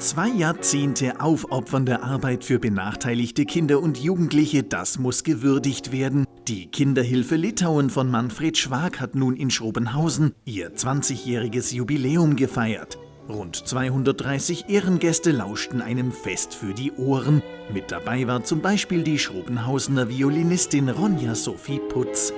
Zwei Jahrzehnte aufopfernde Arbeit für benachteiligte Kinder und Jugendliche, das muss gewürdigt werden. Die Kinderhilfe Litauen von Manfred Schwag hat nun in Schrobenhausen ihr 20-jähriges Jubiläum gefeiert. Rund 230 Ehrengäste lauschten einem Fest für die Ohren. Mit dabei war zum Beispiel die Schrobenhausener Violinistin Ronja Sophie Putz.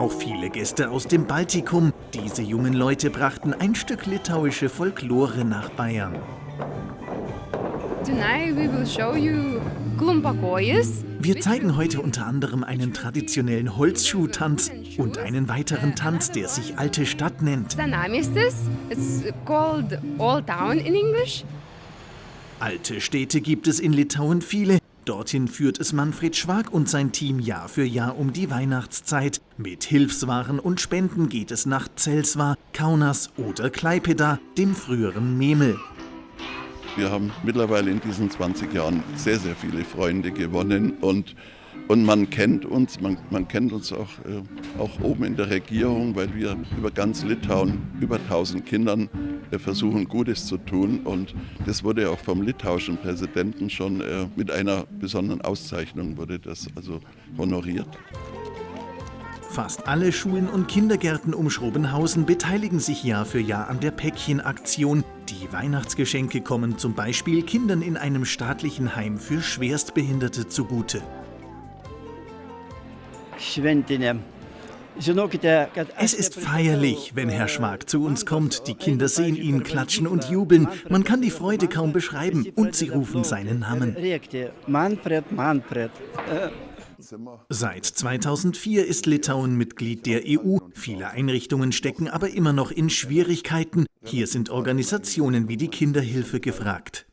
Auch viele Gäste aus dem Baltikum. Diese jungen Leute brachten ein Stück litauische Folklore nach Bayern. Wir zeigen heute unter anderem einen traditionellen Holzschuhtanz und einen weiteren Tanz, der sich Alte Stadt nennt. Alte Städte gibt es in Litauen viele. Dorthin führt es Manfred Schwag und sein Team Jahr für Jahr um die Weihnachtszeit. Mit Hilfswaren und Spenden geht es nach Zelswa, Kaunas oder Klaipeda, dem früheren Memel. Wir haben mittlerweile in diesen 20 Jahren sehr, sehr viele Freunde gewonnen und und man kennt uns, man, man kennt uns auch, äh, auch oben in der Regierung, weil wir über ganz Litauen, über 1000 Kindern versuchen, Gutes zu tun. Und das wurde auch vom litauischen Präsidenten schon äh, mit einer besonderen Auszeichnung wurde das also honoriert. Fast alle Schulen und Kindergärten um Schrobenhausen beteiligen sich Jahr für Jahr an der Päckchenaktion. Die Weihnachtsgeschenke kommen zum Beispiel Kindern in einem staatlichen Heim für Schwerstbehinderte zugute. Es ist feierlich, wenn Herr Schwag zu uns kommt. Die Kinder sehen ihn klatschen und jubeln. Man kann die Freude kaum beschreiben und sie rufen seinen Namen. Seit 2004 ist Litauen Mitglied der EU. Viele Einrichtungen stecken aber immer noch in Schwierigkeiten. Hier sind Organisationen wie die Kinderhilfe gefragt.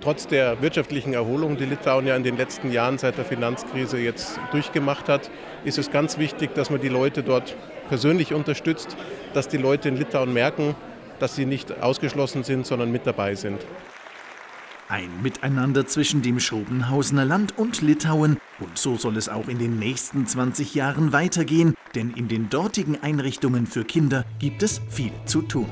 Trotz der wirtschaftlichen Erholung, die Litauen ja in den letzten Jahren seit der Finanzkrise jetzt durchgemacht hat, ist es ganz wichtig, dass man die Leute dort persönlich unterstützt, dass die Leute in Litauen merken, dass sie nicht ausgeschlossen sind, sondern mit dabei sind. Ein Miteinander zwischen dem Schrobenhausener Land und Litauen. Und so soll es auch in den nächsten 20 Jahren weitergehen, denn in den dortigen Einrichtungen für Kinder gibt es viel zu tun.